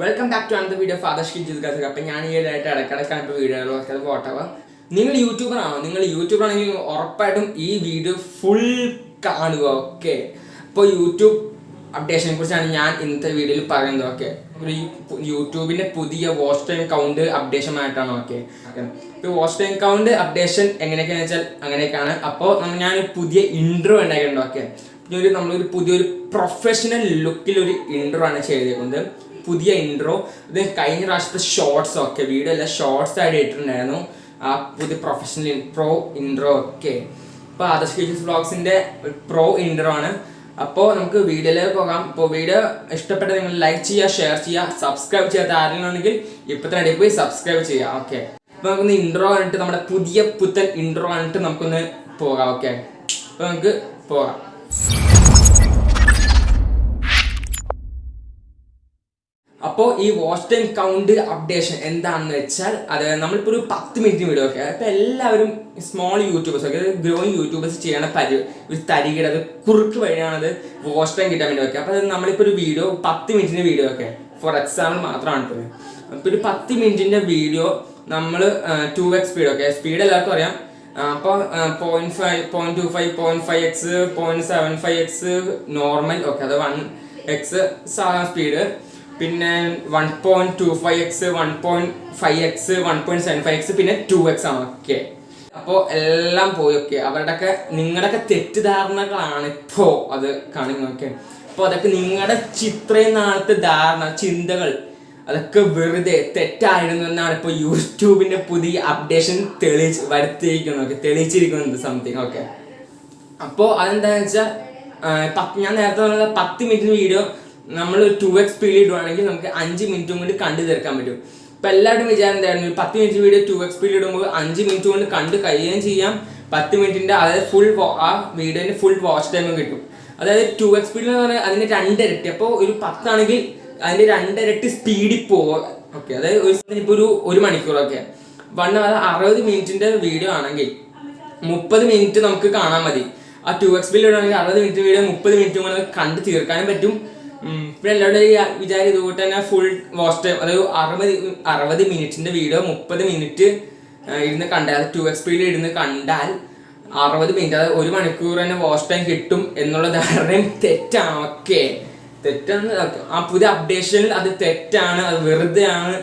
Welcome back to Anantha video fathers kid ഗസക് അപ്പം ഞാൻ ഈ ഇടയായിട്ട് ഇടയ്ക്കിടയ്ക്കാണ് ഇപ്പോൾ അത് പോട്ടവ നിങ്ങൾ യൂട്യൂബർ ആണോ? നിങ്ങൾ യൂട്യൂബർ ആണെങ്കിൽ ഉറപ്പായിട്ടും ഈ വീഡിയോ ഫുൾ കാണുക ഓക്കെ ഇപ്പോൾ യൂട്യൂബ് അപ്ഡേഷനെ കുറിച്ചാണ് ഞാൻ ഇന്നത്തെ വീഡിയോയിൽ പറയുന്നത് ഓക്കെ ഒരു യൂട്യൂബിന്റെ പുതിയ വാച്ച് ടൈം കൗണ്ട് അപ്ഡേഷൻ ആയിട്ടാണ് ഓക്കെ ഇപ്പോൾ വാച്ച് ടൈം കൗണ്ട് അപ്ഡേഷൻ എങ്ങനെയൊക്കെയാണെന്ന് വെച്ചാൽ അങ്ങനെയൊക്കെയാണ്. അപ്പോൾ ഞാൻ പുതിയ ഇൻട്രോ ഉണ്ടാക്കിയിട്ടുണ്ട് ഓക്കെ ഒരു നമ്മളൊരു പുതിയൊരു പ്രൊഫഷണൽ ഒരു ഇൻട്രോ ആണ് ചെയ്തേക്കുന്നത്. പുതിയ ഇൻട്രോ ഇത് കഴിഞ്ഞ പ്രാവശ്യത്തെ ഷോർട്സ് ഒക്കെ വീഡിയോ എല്ലാം ഷോർട്സ് ആയിട്ട് ഇട്ടിട്ടുണ്ടായിരുന്നു. ആ പുതിയ പ്രൊഫഷണൽ പ്രോ ഇൻട്രോ ഒക്കെ. അപ്പോൾ ആദർശ് ഫീച്ചേഴ്സ് ബ്ലോഗ്സിന്റെ പ്രോ ഇൻട്രോ ആണ്. അപ്പോൾ നമുക്ക് വീഡിയോയിലേക്ക് പോകാം. ഇപ്പോൾ വീഡിയോ ഇഷ്ടപ്പെട്ട നിങ്ങൾ ലൈക്ക് ചെയ്യുക ഷെയർ ചെയ്യുക സബ്സ്ക്രൈബ് ചെയ്യാത്ത ആരെങ്കിലും ഉണ്ടെങ്കിൽ ഇപ്പം തന്നെ പോയി സബ്സ്ക്രൈബ് ചെയ്യുക. ഓക്കെ അപ്പോൾ നമുക്കൊന്ന് ഇൻട്രോ കണ്ടിട്ട് നമ്മുടെ പുതിയ പുത്തൻ ഇൻട്രോ കണ്ടിട്ട് നമുക്കൊന്ന് പോകാം. ഓക്കെ അപ്പോൾ നമുക്ക് പോകാം. അപ്പോൾ ഈ വാച്ച് ടൈം കൗണ്ട് അപ്ഡേഷൻ എന്താണെന്ന് വെച്ചാൽ അത് നമ്മളിപ്പോൾ ഒരു പത്ത് മിനിറ്റ് വീഡിയോ ഒക്കെ അപ്പോൾ എല്ലാവരും സ്മോൾ യൂട്യൂബേഴ്സ് ഒക്കെ ഗ്രോയിങ് യൂട്യൂബേഴ്സ് ചെയ്യണ പരി ഒരു തരികിട അത് കുറുക്ക് വഴിയാണത് വാച്ച് ടൈം കിട്ടാൻ വേണ്ടി വെക്കുക. അപ്പോൾ നമ്മളിപ്പോൾ ഒരു വീഡിയോ പത്ത് മിനിറ്റിന്റെ വീഡിയോ ഒക്കെ ഫോർ എക്സാമ്പിൾ മാത്രമാണ് ഇപ്പോൾ അപ്പോൾ ഒരു പത്ത് മിനിറ്റിന്റെ വീഡിയോ നമ്മൾ ടു എക്സ് സ്പീഡ് ഒക്കെ സ്പീഡ് എല്ലാവർക്കും അറിയാം. അപ്പോൾ point five point two five point five x point seven five x normal okay അത് വൺ എക്സ് സ്പീഡ് പിന്നെ one point two five x one point five x one point seven five x പിന്നെ two X ആണ് okay അപ്പോൾ എല്ലാം പോയി okay അവരുടെയൊക്കെ നിങ്ങളുടെയൊക്കെ തെറ്റിദ്ധാരണകളാണ് ഇപ്പോൾ അത് കാണിക്കുന്നത് ഓക്കെ അപ്പോൾ അതൊക്കെ നിങ്ങളുടെ ചിത്രയും നാളത്തെ ധാരണ ചിന്തകൾ അതൊക്കെ വെറുതെ തെറ്റായിരുന്നു എന്നാണ് ഇപ്പോൾ യൂട്യൂബിന്റെ പുതിയ അപ്ഡേഷൻ തെളിയിച്ച് വരുത്തിയിരിക്കുന്നത് ഓക്കെ തെളിയിച്ചിരിക്കുന്നത് സംതിങ് ഓക്കെ അപ്പോൾ അതെന്താണെന്ന് വെച്ചാൽ ഞാൻ നേരത്തെ പറഞ്ഞ പത്ത് മിനിറ്റ് വീഡിയോ നമ്മൾ ടു എക്സ് സ്പീഡിൽ ഇടുവാണെങ്കിൽ നമുക്ക് അഞ്ച് മിനിറ്റും കൊണ്ട് കണ്ടു തീർക്കാൻ പറ്റും. ഇപ്പം എല്ലാവരും വിചാരം എന്തായിരുന്നു? പത്ത് മിനിറ്റ് വീഡിയോ ടു എക്സ് സ്പീഡിൽ ഇടുമ്പോൾ അഞ്ച് മിനിറ്റ് കൊണ്ട് കണ്ട് കഴിയുകയും ചെയ്യാം. പത്ത് മിനിറ്റിന്റെ അതായത് ഫുൾ ആ വീഡിയോന്റെ ഫുൾ വാച്ച് ടൈമും കിട്ടും. അതായത് ടു എക്സ് സ്പീഡിൽ എന്ന് പറഞ്ഞാൽ അതിന്റെ രണ്ടിരട്ടി. അപ്പോൾ ഒരു പത്താണെങ്കിൽ അതിന്റെ രണ്ടിരട്ടി സ്പീഡിൽ പോവുക. ഓക്കെ അതായത് ഒരു ഇപ്പോൾ ഒരു ഒരു മണിക്കൂറൊക്കെ വൺ അറുപത് മിനിറ്റിന്റെ വീഡിയോ ആണെങ്കിൽ മുപ്പത് മിനിറ്റ് നമുക്ക് കാണാൻ മതി. ആ ടു എക്സ് ബിൽ ഇടുകയാണെങ്കിൽ അറുപത് മിനിറ്റ് വീഡിയോ മുപ്പത് മിനിറ്റ് കൊണ്ട് കണ്ട് തീർക്കാനും പറ്റും. പിന്നെ എല്ലാവരും വിചാരം ഇതുകൂട്ട് തന്നെ ഫുൾ വാച്ച് ടൈം അതായത് അറുപത് അറുപത് മിനിറ്റിന്റെ വീഡിയോ മുപ്പത് മിനിറ്റ് ഇരുന്ന് കണ്ടാൽ ടു എക്സ് സ്പീഡിൽ ഇരുന്ന് കണ്ടാൽ അറുപത് മിനിറ്റ് അതായത് ഒരു മണിക്കൂർ തന്നെ വാച്ച് ടൈം കിട്ടും എന്നുള്ള ധാരണയും തെറ്റാണ് ഓക്കെ തെറ്റാണ് ആ പുതിയ അപ്ഡേഷനിൽ അത് തെറ്റാണ് അത് വെറുതെ ആണ്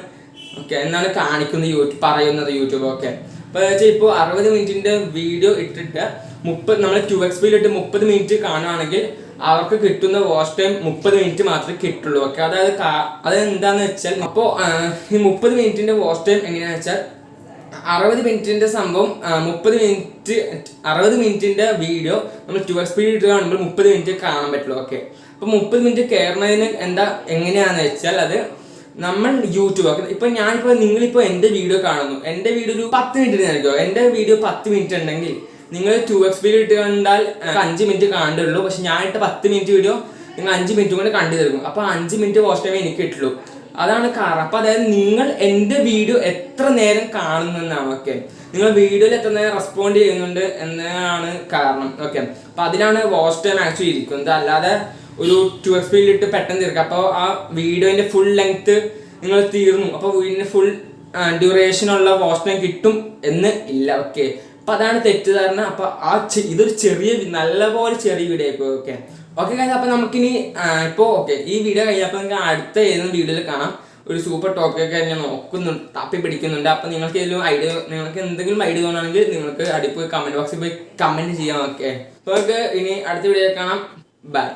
ഓക്കെ എന്നാണ് കാണിക്കുന്നത് യൂട്യൂബ് പറയുന്നത് യൂട്യൂബ് ഓക്കെ അപ്പൊ വെച്ചാൽ ഇപ്പോൾ അറുപത് മിനിറ്റിന്റെ വീഡിയോ ഇട്ടിട്ട് മുപ്പത് നമ്മൾ ടു എക്സ് പിയിൽ ഇട്ട് മുപ്പത് മിനിറ്റ് കാണുകയാണെങ്കിൽ അവർക്ക് കിട്ടുന്ന വാഷ് ടൈം മുപ്പത് മിനിറ്റ് മാത്രമേ കിട്ടുള്ളൂ. ഓക്കെ അതായത് അതെന്താന്ന് വെച്ചാൽ അപ്പോൾ ഈ മുപ്പത് മിനിറ്റിന്റെ വാഷ് ടൈം എങ്ങനെയാണെന്ന് വെച്ചാൽ അറുപത് മിനിറ്റിന്റെ സംഭവം മുപ്പത് മിനിറ്റ് അറുപത് മിനിറ്റിന്റെ വീഡിയോ നമ്മൾ ടു എക്സ് സ്പീഡ് ഇട്ട് കാണുമ്പോൾ മുപ്പത് മിനിറ്റ് കാണാൻ പറ്റുള്ളൂ. ഓക്കെ അപ്പൊ മുപ്പത് മിനിറ്റ് കയറുന്നതിന് എന്താ എങ്ങനെയാന്ന് വെച്ചാൽ അത് നമ്മൾ യൂട്യൂബ് ഒക്കെ ഇപ്പൊ ഞാനിപ്പോ നിങ്ങളിപ്പോ എന്റെ വീഡിയോ കാണുന്നു. എന്റെ വീഡിയോ ഒരു പത്ത് മിനിറ്റ് നൽകുമോ എന്റെ വീഡിയോ പത്ത് മിനിറ്റ് ഉണ്ടെങ്കിൽ നിങ്ങൾ ടു എക്സ് സ്പീഡ് ഇട്ട് കണ്ടാൽ അഞ്ച് മിനിറ്റ് കാണുള്ളൂ പക്ഷെ ഞാൻ ഇട്ട പത്ത് മിനിറ്റ് വീഡിയോ നിങ്ങൾ അഞ്ച് മിനിറ്റ് കൊണ്ട് കണ്ടു തീർക്കും. അപ്പൊ അഞ്ച് മിനിറ്റ് വാച്ച് ടൈം എനിക്ക് കിട്ടുള്ളൂ. അതാണ് കാരണം. അപ്പൊ അതായത് നിങ്ങൾ എന്റെ വീഡിയോ എത്ര നേരം കാണുന്നു എന്നാണ് ഓക്കെ നിങ്ങൾ വീഡിയോയിൽ എത്ര നേരം റെസ്പോണ്ട് ചെയ്യുന്നുണ്ട് എന്നാണ് കാരണം ഓക്കെ അപ്പൊ അതിലാണ് വാച്ച് ടൈം ആക്ച്വലി ഇരിക്കുന്നത്. അല്ലാതെ ഒരു ടു എക്സ് ഇട്ട് പെട്ടെന്ന് തീർക്കുക. അപ്പോൾ ആ വീഡിയോന്റെ ഫുൾ ലെങ്ത്ത് നിങ്ങൾ തീർന്നു. അപ്പോൾ വീടിന്റെ ഫുൾ ഡ്യൂറേഷൻ ഉള്ള വാച്ച് ടൈം കിട്ടും എന്ന് ഇല്ല ഓക്കെ അപ്പൊ അതാണ് തെറ്റിദ്ധാരണ. അപ്പൊ ആ ഇതൊരു ചെറിയ നല്ലപോലെ ചെറിയ വീഡിയോ ആയിപ്പോ ഓക്കെ ഓക്കെ കഴിഞ്ഞ അപ്പൊ നമുക്കിനി ഇപ്പൊ ഓക്കെ ഈ വീഡിയോ കഴിഞ്ഞപ്പോൾ നിങ്ങൾക്ക് അടുത്ത ഏതെങ്കിലും വീഡിയോയിൽ കാണാം. ഒരു സൂപ്പർ ടോക്ക് ടോക്കൊക്കെ ഞാൻ നോക്കുന്നുണ്ട് തപ്പി പിടിക്കുന്നുണ്ട്. അപ്പൊ നിങ്ങൾക്ക് ഏതെങ്കിലും ഐഡിയ നിങ്ങൾക്ക് എന്തെങ്കിലും ഐഡിയ തോന്നുകയാണെങ്കിൽ നിങ്ങൾക്ക് അടിപ്പോയി കമന്റ് ബോക്സിൽ പോയി കമന്റ് ചെയ്യാം ഓക്കെ അപ്പോൾ ഇനി അടുത്ത വീഡിയോ കാണാം. ബൈ